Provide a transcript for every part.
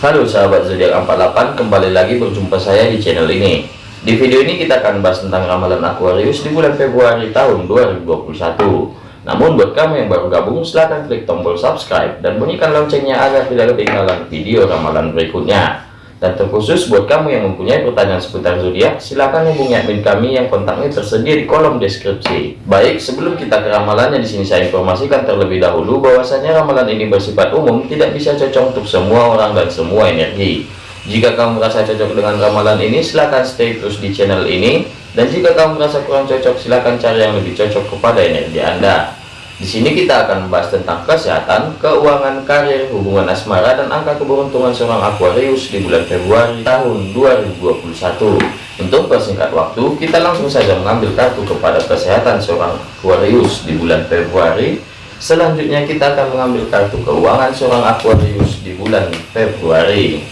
Halo sahabat zodiak 48 kembali lagi berjumpa saya di channel ini. Di video ini kita akan bahas tentang ramalan Aquarius di bulan Februari tahun 2021 namun buat kamu yang baru gabung silahkan klik tombol subscribe dan bunyikan loncengnya agar tidak ketinggalan video ramalan berikutnya dan terkhusus buat kamu yang mempunyai pertanyaan seputar zodiak, silahkan hubungi admin kami yang kontaknya tersedia di kolom deskripsi. Baik, sebelum kita ke ramalannya di sini saya informasikan terlebih dahulu bahwasanya ramalan ini bersifat umum, tidak bisa cocok untuk semua orang dan semua energi. Jika kamu merasa cocok dengan ramalan ini, silahkan stay terus di channel ini. Dan jika kamu merasa kurang cocok, silahkan cari yang lebih cocok kepada energi Anda. Di sini kita akan membahas tentang kesehatan, keuangan, karir, hubungan asmara, dan angka keberuntungan seorang Aquarius di bulan Februari tahun 2021. Untuk persingkat waktu, kita langsung saja mengambil kartu kepada kesehatan seorang Aquarius di bulan Februari. Selanjutnya kita akan mengambil kartu keuangan seorang Aquarius di bulan Februari.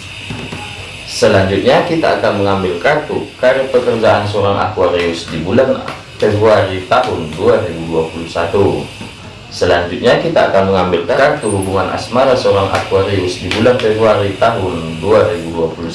Selanjutnya kita akan mengambil kartu karir pekerjaan seorang Aquarius di bulan Februari tahun 2021. Selanjutnya kita akan mengambil kartu hubungan asmara seorang Aquarius di bulan Februari tahun 2021.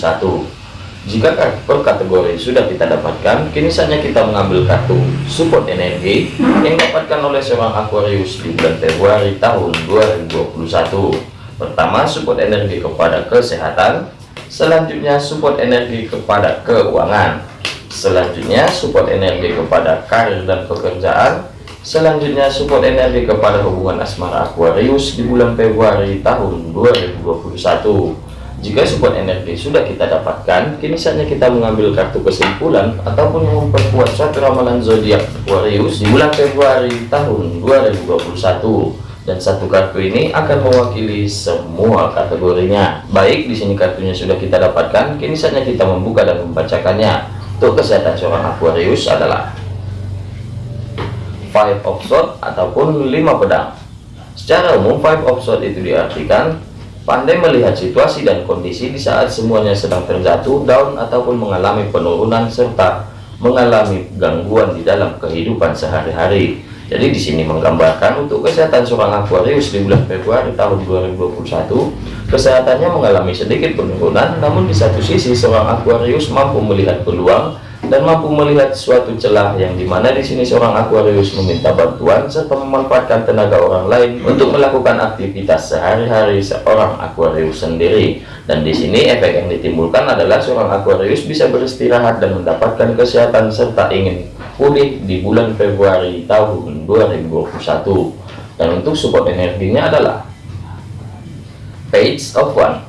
Jika per kategori sudah kita dapatkan, kini saatnya kita mengambil kartu support energi yang dapatkan oleh seorang Aquarius di bulan Februari tahun 2021. Pertama, support energi kepada kesehatan. Selanjutnya, support energi kepada keuangan. Selanjutnya, support energi kepada karir dan pekerjaan Selanjutnya support energi kepada hubungan asmara Aquarius di bulan Februari tahun 2021. Jika support energi sudah kita dapatkan, kini saatnya kita mengambil kartu kesimpulan ataupun memperkuat suatu ramalan zodiak Aquarius di bulan Februari tahun 2021. Dan satu kartu ini akan mewakili semua kategorinya. Baik, di sini kartunya sudah kita dapatkan, kini saatnya kita membuka dan membacakannya. Untuk kesehatan seorang Aquarius adalah five of sword ataupun lima pedang. Secara umum five of sword itu diartikan pandai melihat situasi dan kondisi di saat semuanya sedang terjatuh down ataupun mengalami penurunan serta mengalami gangguan di dalam kehidupan sehari-hari. Jadi di sini menggambarkan untuk kesehatan seorang Aquarius di bulan Februari tahun 2021 kesehatannya mengalami sedikit penurunan namun di satu sisi seorang Aquarius mampu melihat peluang dan mampu melihat suatu celah yang di mana di sini seorang Aquarius meminta bantuan serta memanfaatkan tenaga orang lain untuk melakukan aktivitas sehari-hari seorang Aquarius sendiri. Dan di sini efek yang ditimbulkan adalah seorang Aquarius bisa beristirahat dan mendapatkan kesehatan serta ingin pulih di bulan Februari tahun 2021 dan untuk support energinya adalah Page of One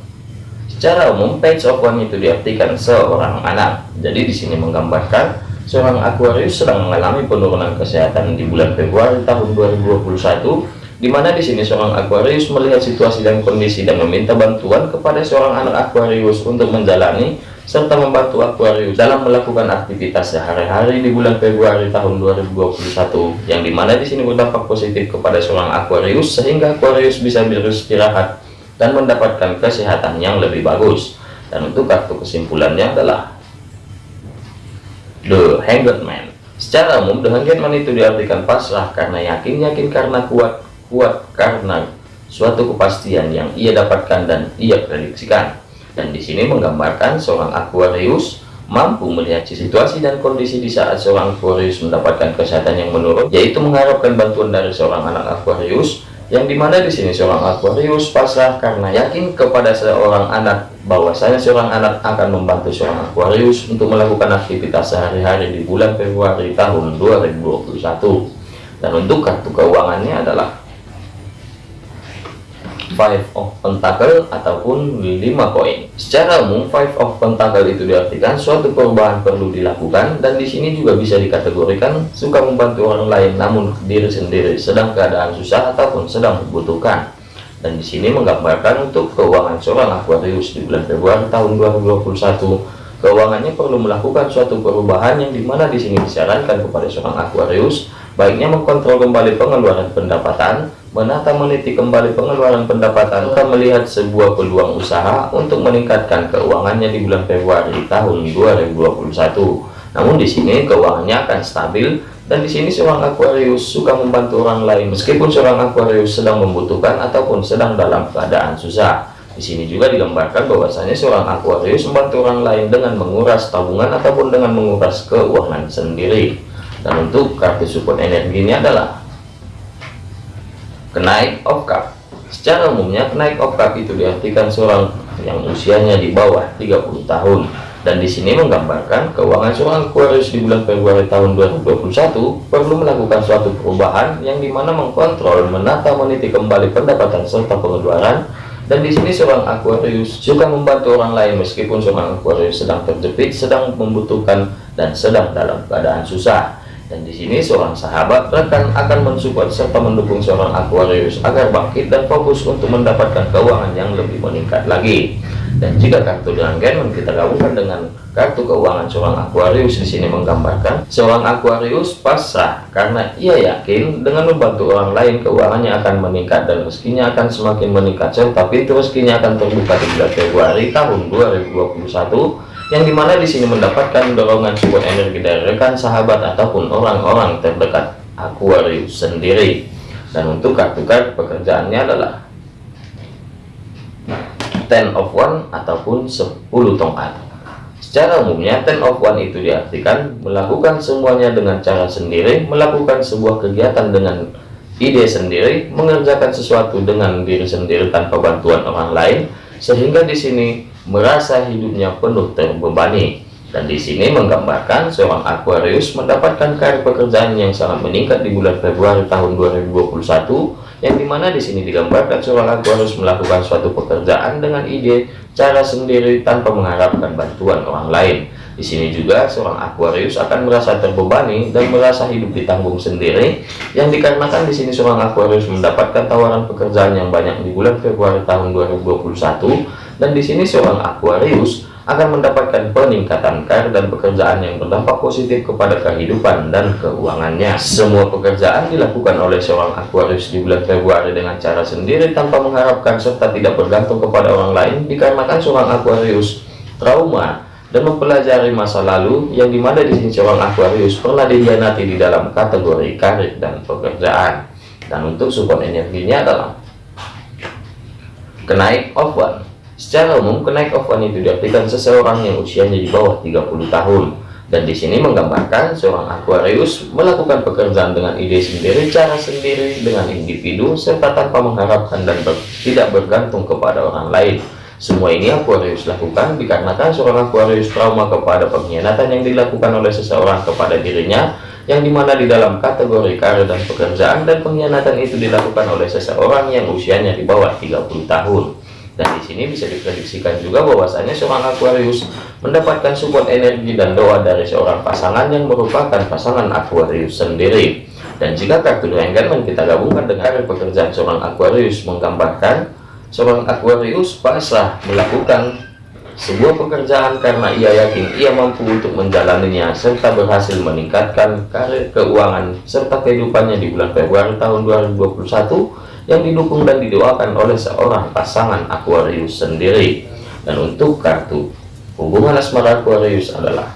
Secara umum, page of one itu diartikan seorang anak. Jadi di sini menggambarkan seorang Aquarius sedang mengalami penurunan kesehatan di bulan Februari tahun 2021 di mana di sini seorang Aquarius melihat situasi dan kondisi dan meminta bantuan kepada seorang anak Aquarius untuk menjalani serta membantu Aquarius dalam melakukan aktivitas sehari-hari di bulan Februari tahun 2021 yang di mana di sini berdampak positif kepada seorang Aquarius sehingga Aquarius bisa beristirahat dan mendapatkan kesehatan yang lebih bagus. Dan untuk kartu kesimpulannya adalah The Hanged Man. Secara umum The Hanged Man itu diartikan pasrah karena yakin yakin karena kuat kuat karena suatu kepastian yang ia dapatkan dan ia prediksikan. Dan di sini menggambarkan seorang Aquarius mampu melihat situasi dan kondisi di saat seorang Aquarius mendapatkan kesehatan yang menurun yaitu mengharapkan bantuan dari seorang anak Aquarius yang di mana di sini seorang Aquarius? Pasrah karena yakin kepada seorang anak bahwasanya seorang anak akan membantu seorang Aquarius untuk melakukan aktivitas sehari-hari di bulan Februari tahun 2021 dan untuk kartu keuangannya adalah five of pentacle ataupun lima koin. Secara umum five of pentacle itu diartikan suatu perubahan perlu dilakukan dan di sini juga bisa dikategorikan suka membantu orang lain namun diri sendiri sedang keadaan susah ataupun sedang membutuhkan. Dan di sini menggambarkan untuk keuangan seorang Aquarius di bulan Februari tahun 2021 keuangannya perlu melakukan suatu perubahan yang di mana di sini disarankan kepada seorang Aquarius baiknya mengkontrol kembali pengeluaran pendapatan menata meniti kembali pengeluaran pendapatan kita melihat sebuah peluang usaha untuk meningkatkan keuangannya di bulan Februari tahun 2021 namun di sini keuangannya akan stabil dan di sini seorang Aquarius suka membantu orang lain meskipun seorang Aquarius sedang membutuhkan ataupun sedang dalam keadaan susah Di sini juga digambarkan bahwasanya seorang Aquarius membantu orang lain dengan menguras tabungan ataupun dengan menguras keuangan sendiri. Dan untuk kartu support energi ini adalah kenaik of cup. Secara umumnya kenaik of cup itu diartikan seorang yang usianya di bawah 30 tahun. Dan di sini menggambarkan keuangan seorang Aquarius di bulan Februari tahun 2021 perlu melakukan suatu perubahan yang di mana mengkontrol, menata, meniti kembali pendapatan serta pengeluaran. Dan di sini seorang Aquarius juga membantu orang lain meskipun seorang Aquarius sedang terjepit, sedang membutuhkan dan sedang dalam keadaan susah dan di sini seorang sahabat rekan akan mensupport serta mendukung seorang Aquarius agar bangkit dan fokus untuk mendapatkan keuangan yang lebih meningkat lagi. Dan jika kartu dengan kita gabungkan dengan kartu keuangan seorang Aquarius di sini menggambarkan seorang Aquarius pasrah karena ia yakin dengan membantu orang lain keuangannya akan meningkat dan rezekinya akan semakin meningkat. Serta pintu rezekinya akan terbuka di bulan Februari tahun 2021 yang di mana di sini mendapatkan dorongan support energi dari rekan sahabat ataupun orang-orang terdekat Aquarius sendiri. Dan untuk kartu-kartu pekerjaannya adalah ten of one ataupun 10 tongkat. Secara umumnya ten of one itu diartikan melakukan semuanya dengan cara sendiri melakukan sebuah kegiatan dengan ide sendiri mengerjakan sesuatu dengan diri sendiri tanpa bantuan orang lain sehingga di sini merasa hidupnya penuh terbebani. Dan di sini menggambarkan seorang Aquarius mendapatkan karir pekerjaan yang sangat meningkat di bulan Februari tahun 2021 yang di mana di sini digambarkan seorang Aquarius melakukan suatu pekerjaan dengan ide cara sendiri tanpa mengharapkan bantuan orang lain. Di sini juga seorang Aquarius akan merasa terbebani dan merasa hidup ditanggung sendiri yang dikarenakan di sini seorang Aquarius mendapatkan tawaran pekerjaan yang banyak di bulan Februari tahun 2021 dan di sini seorang Aquarius akan mendapatkan peningkatan karir dan pekerjaan yang berdampak positif kepada kehidupan dan keuangannya. Semua pekerjaan dilakukan oleh seorang Aquarius di bulan Februari dengan cara sendiri tanpa mengharapkan serta tidak bergantung kepada orang lain dikarenakan seorang Aquarius trauma dan mempelajari masa lalu yang di mana di sini seorang Aquarius pernah dihianati di dalam kategori karir dan pekerjaan. Dan untuk support energinya adalah kenaik one Secara umum, kenaik one itu diartikan seseorang yang usianya di bawah 30 tahun. Dan di sini menggambarkan seorang Aquarius melakukan pekerjaan dengan ide sendiri, cara sendiri, dengan individu, serta tanpa mengharapkan dan ber, tidak bergantung kepada orang lain. Semua ini Aquarius lakukan dikarenakan seorang Aquarius trauma kepada pengkhianatan yang dilakukan oleh seseorang kepada dirinya, yang di mana di dalam kategori karir dan pekerjaan dan pengkhianatan itu dilakukan oleh seseorang yang usianya di bawah 30 tahun dan di sini bisa diprediksikan juga bahwasanya seorang Aquarius mendapatkan support energi dan doa dari seorang pasangan yang merupakan pasangan Aquarius sendiri. Dan jika kartu Dragon kita gabungkan dengan pekerjaan seorang Aquarius menggambarkan seorang Aquarius pasrah melakukan sebuah pekerjaan karena ia yakin ia mampu untuk menjalaninya serta berhasil meningkatkan karir keuangan serta kehidupannya di bulan Februari tahun 2021 yang didukung dan didoakan oleh seorang pasangan Aquarius sendiri. Dan untuk kartu hubungan asmara Aquarius adalah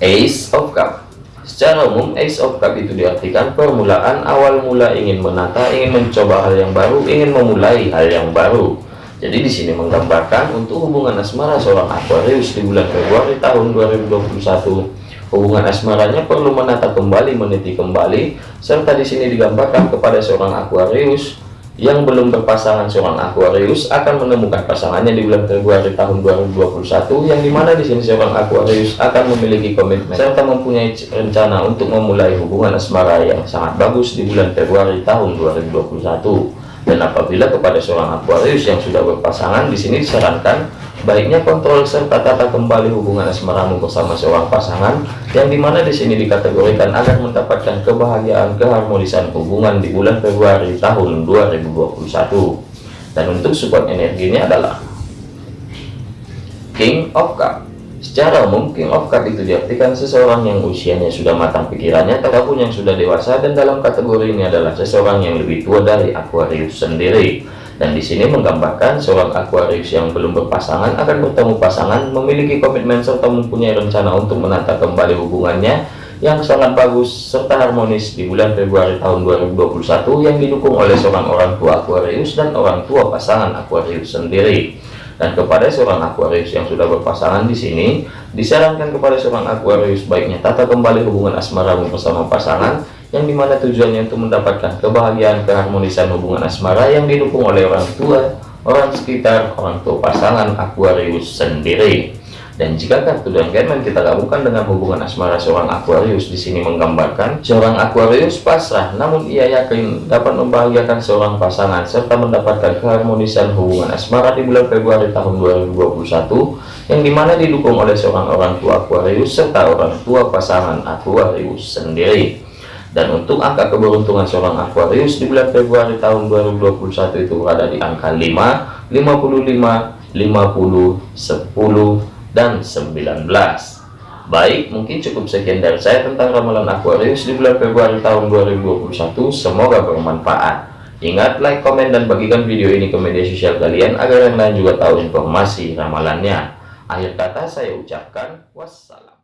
Ace of Cup. Secara umum Ace of Cup itu diartikan permulaan awal mula ingin menata ingin mencoba hal yang baru ingin memulai hal yang baru. Jadi di sini menggambarkan untuk hubungan asmara seorang Aquarius di bulan Februari tahun 2021 Hubungan asmaranya perlu menata kembali, meniti kembali, serta di sini digambarkan kepada seorang Aquarius yang belum berpasangan. Seorang Aquarius akan menemukan pasangannya di bulan Februari tahun 2021 yang di mana di sini seorang Aquarius akan memiliki komitmen serta mempunyai rencana untuk memulai hubungan asmara yang sangat bagus di bulan Februari tahun 2021 dan apabila kepada seorang Aquarius yang sudah berpasangan di sini disarankan baiknya kontrol serta tata kembali hubungan asmaramu bersama seorang pasangan yang di mana di sini dikategorikan agar mendapatkan kebahagiaan keharmonisan hubungan di bulan Februari tahun 2021 dan untuk support energinya adalah King of Cup. Secara umum King of Cup itu diartikan seseorang yang usianya sudah matang pikirannya ataupun yang sudah dewasa dan dalam kategori ini adalah seseorang yang lebih tua dari Aquarius sendiri dan di sini menggambarkan seorang Aquarius yang belum berpasangan akan bertemu pasangan memiliki komitmen serta mempunyai rencana untuk menata kembali hubungannya yang sangat bagus serta harmonis di bulan Februari tahun 2021 yang didukung oleh seorang orang tua Aquarius dan orang tua pasangan Aquarius sendiri. Dan kepada seorang Aquarius yang sudah berpasangan di sini, disarankan kepada seorang Aquarius baiknya tata kembali hubungan asmara bersama pasangan yang di mana tujuannya untuk mendapatkan kebahagiaan keharmonisan hubungan asmara yang didukung oleh orang tua, orang sekitar, orang tua pasangan Aquarius sendiri. Dan jika kartu dan Gaiman kita gabungkan dengan hubungan asmara seorang Aquarius di sini menggambarkan seorang Aquarius pasrah, namun ia yakin dapat membahagiakan seorang pasangan serta mendapatkan keharmonisan hubungan asmara di bulan Februari tahun 2021 yang di mana didukung oleh seorang orang tua Aquarius serta orang tua pasangan Aquarius sendiri. Dan untuk angka keberuntungan seorang Aquarius di bulan Februari tahun 2021 itu berada di angka 5, 55, 50, 10, dan 19 Baik, mungkin cukup sekian dari saya tentang ramalan Aquarius di bulan Februari tahun 2021. Semoga bermanfaat. Ingat, like, komen, dan bagikan video ini ke media sosial kalian agar yang lain juga tahu informasi ramalannya. Akhir kata saya ucapkan wassalam.